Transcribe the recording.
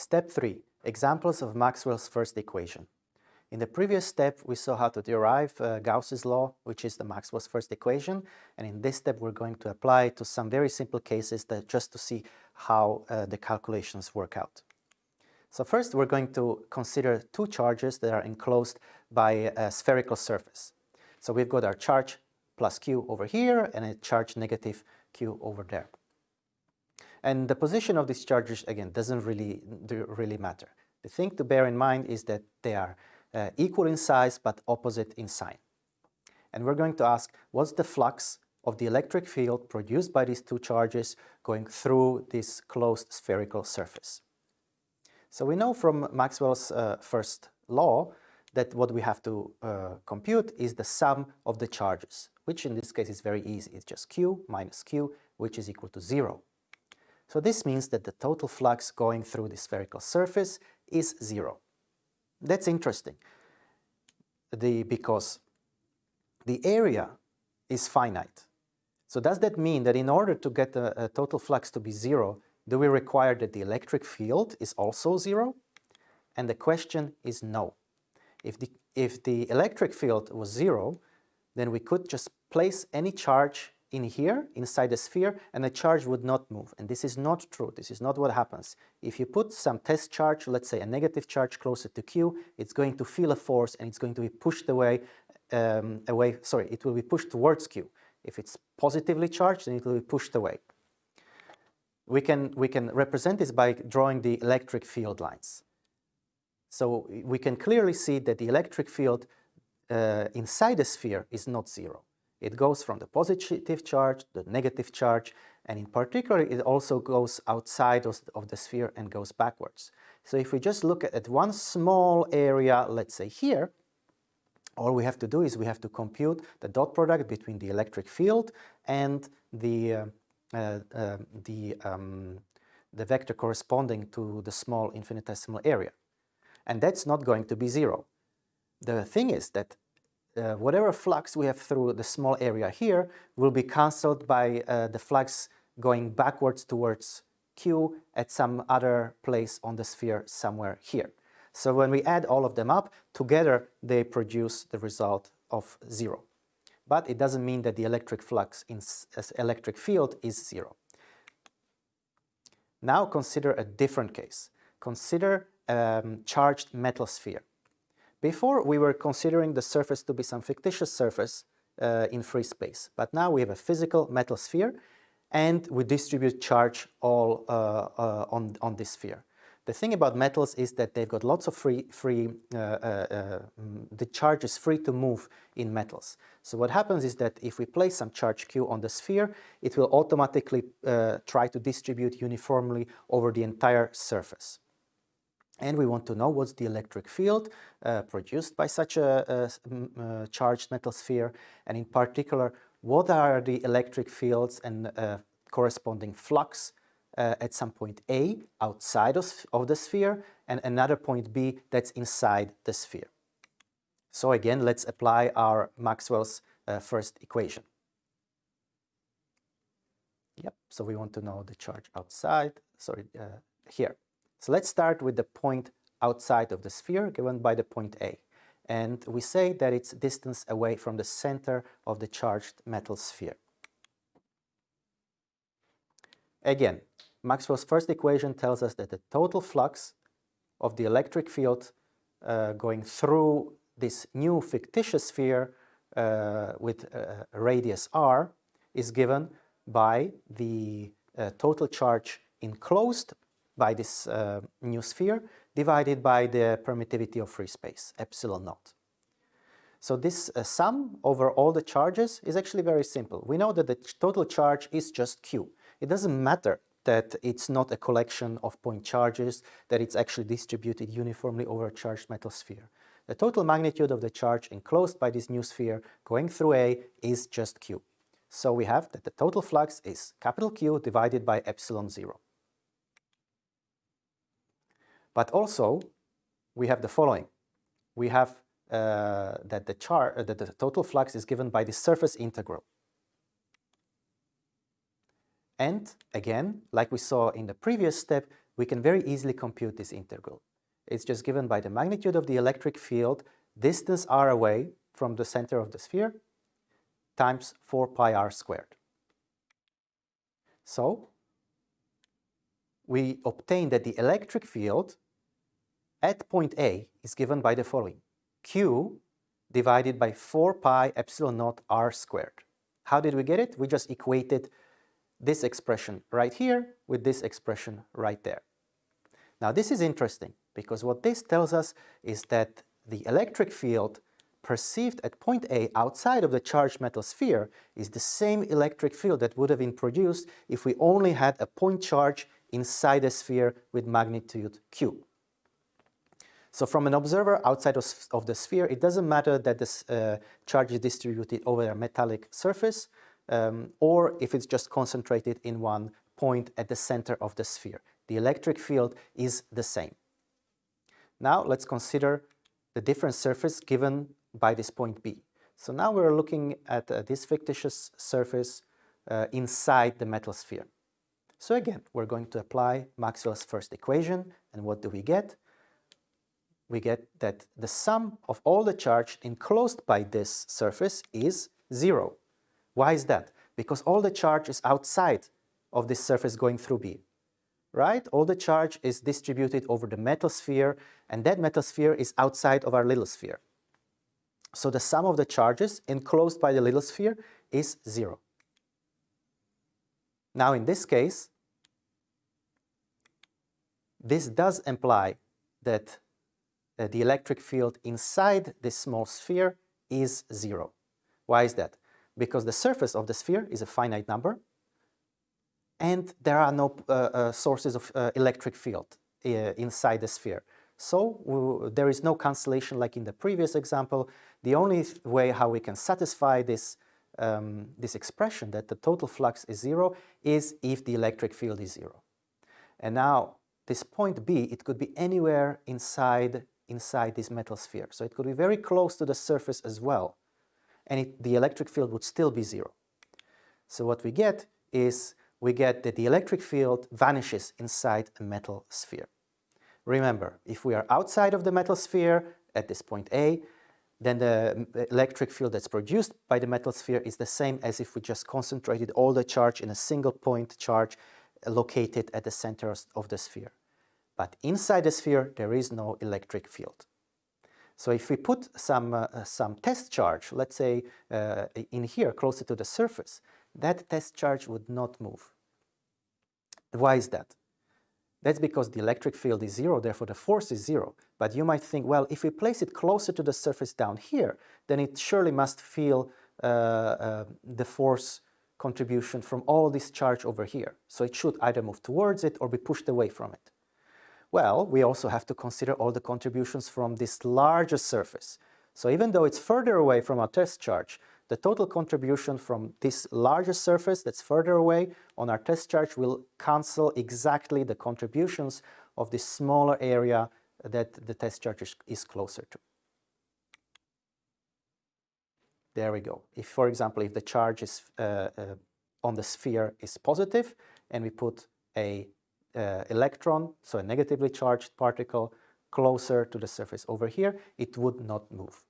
Step 3. Examples of Maxwell's first equation. In the previous step, we saw how to derive uh, Gauss's law, which is the Maxwell's first equation. And in this step, we're going to apply it to some very simple cases that just to see how uh, the calculations work out. So first, we're going to consider two charges that are enclosed by a spherical surface. So we've got our charge plus q over here and a charge negative q over there. And the position of these charges, again, doesn't really, really matter. The thing to bear in mind is that they are uh, equal in size but opposite in sign. And we're going to ask what's the flux of the electric field produced by these two charges going through this closed spherical surface. So we know from Maxwell's uh, first law that what we have to uh, compute is the sum of the charges, which in this case is very easy. It's just q minus q, which is equal to zero. So this means that the total flux going through the spherical surface is zero. That's interesting the, because the area is finite. So does that mean that in order to get a, total flux to be zero, do we require that the electric field is also zero? And the question is no. If the, if the electric field was zero, then we could just place any charge in here, inside the sphere, and the charge would not move. And this is not true. This is not what happens. If you put some test charge, let's say a negative charge closer to Q, it's going to feel a force and it's going to be pushed away, um, away, sorry, it will be pushed towards Q. If it's positively charged, then it will be pushed away. We can, we can represent this by drawing the electric field lines. So we can clearly see that the electric field uh, inside the sphere is not zero. It goes from the positive charge, to the negative charge, and in particular it also goes outside of, the sphere and goes backwards. So if we just look at, one small area, let's say here, all we have to do is we have to compute the dot product between the electric field and the, uh, uh, uh, the, um, the vector corresponding to the small infinitesimal area. And that's not going to be zero. The thing is that uh, whatever flux we have through the small area here will be cancelled by uh, the flux going backwards towards Q at some other place on the sphere somewhere here. So when we add all of them up, together they produce the result of zero. But it doesn't mean that the electric flux in electric field is zero. Now consider a different case. Consider a um, charged metal sphere. Before we were considering the surface to be some fictitious surface uh, in free space, but now we have a physical metal sphere and we distribute charge all uh, uh, on, on this sphere. The thing about metals is that they've got lots of free, free uh, uh, mm, the charge is free to move in metals. So what happens is that if we place some charge q on the sphere, it will automatically uh, try to distribute uniformly over the entire surface and we want to know what's the electric field uh, produced by such a, a, a, charged metal sphere, and in particular, what are the electric fields and uh, corresponding flux uh, at some point A outside of, of, the sphere and another point B that's inside the sphere. So again, let's apply our Maxwell's uh, first equation. Yep, so we want to know the charge outside, sorry, uh, here. So let's start with the point outside of the sphere given by the point A. And we say that it's distance away from the center of the charged metal sphere. Again, Maxwell's first equation tells us that the total flux of the electric field uh, going through this new fictitious sphere uh, with a radius r is given by the uh, total charge enclosed by this uh, new sphere divided by the permittivity of free space, epsilon naught. So this uh, sum over all the charges is actually very simple. We know that the total charge is just Q. It doesn't matter that it's not a collection of point charges, that it's actually distributed uniformly over a charged metal sphere. The total magnitude of the charge enclosed by this new sphere going through A is just Q. So we have that the total flux is capital Q divided by epsilon 0. But also, we have the following. We have uh, that the char uh, that the total flux is given by the surface integral. And again, like we saw in the previous step, we can very easily compute this integral. It's just given by the magnitude of the electric field distance r away from the center of the sphere times 4 pi r squared. So we obtain that the electric field at point A is given by the following. Q divided by 4 pi epsilon naught r squared. How did we get it? We just equated this expression right here with this expression right there. Now this is interesting because what this tells us is that the electric field perceived at point A outside of the charged metal sphere is the same electric field that would have been produced if we only had a point charge inside a sphere with magnitude q. So from an observer outside of, the sphere, it doesn't matter that this uh, charge is distributed over a metallic surface um, or if it's just concentrated in one point at the center of the sphere. The electric field is the same. Now let's consider the different surface given by this point B. So now we're looking at uh, this fictitious surface uh, inside the metal sphere. So again, we're going to apply Maxwell's first equation, and what do we get? We get that the sum of all the charge enclosed by this surface is zero. Why is that? Because all the charge is outside of this surface going through B right? All the charge is distributed over the metal sphere, and that metal sphere is outside of our little sphere. So the sum of the charges enclosed by the little sphere is zero. Now in this case, this does imply that uh, the electric field inside this small sphere is zero. Why is that? Because the surface of the sphere is a finite number, and there are no uh, uh, sources of uh, electric field inside the sphere. So there is no cancellation like in the previous example. The only way how we can satisfy this, um, this expression that the total flux is zero is if the electric field is zero. And now this point B, it could be anywhere inside, inside this metal sphere. So it could be very close to the surface as well. And it, the electric field would still be zero. So what we get is we get that the electric field vanishes inside a metal sphere. Remember, if we are outside of the metal sphere at this point A, then the electric field that's produced by the metal sphere is the same as if we just concentrated all the charge in a single point charge located at the center of the sphere. But inside the sphere, there is no electric field. So if we put some, uh, some test charge, let's say uh, in here, closer to the surface, that test charge would not move. Why is that? That's because the electric field is zero, therefore the force is zero. But you might think, well, if we place it closer to the surface down here, then it surely must feel uh, uh, the force contribution from all this charge over here. So it should either move towards it or be pushed away from it. Well, we also have to consider all the contributions from this larger surface. So even though it's further away from our test charge, the total contribution from this larger surface that's further away on our test charge will cancel exactly the contributions of this smaller area that the test charge is, closer to. There we go. If, for example, if the charge is uh, uh, on the sphere is positive and we put a uh, electron, so a negatively charged particle, closer to the surface over here, it would not move.